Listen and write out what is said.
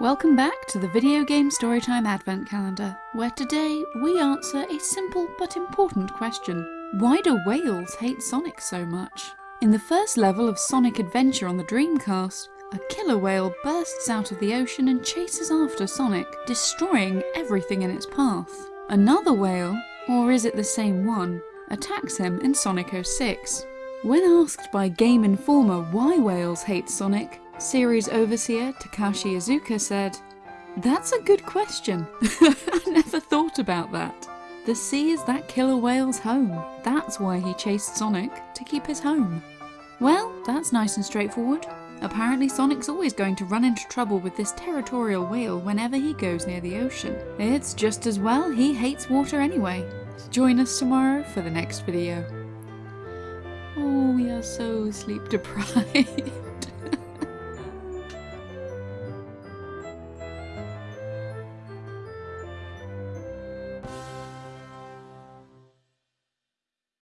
Welcome back to the Video Game Storytime Advent Calendar, where today we answer a simple but important question. Why do whales hate Sonic so much? In the first level of Sonic Adventure on the Dreamcast, a killer whale bursts out of the ocean and chases after Sonic, destroying everything in its path. Another whale, or is it the same one, attacks him in Sonic 06. When asked by Game Informer why whales hate Sonic, Series overseer Takashi Iizuka said, That's a good question. I never thought about that. The sea is that killer whale's home. That's why he chased Sonic, to keep his home. Well, that's nice and straightforward. Apparently Sonic's always going to run into trouble with this territorial whale whenever he goes near the ocean. It's just as well he hates water anyway. Join us tomorrow for the next video. Oh, we are so sleep deprived.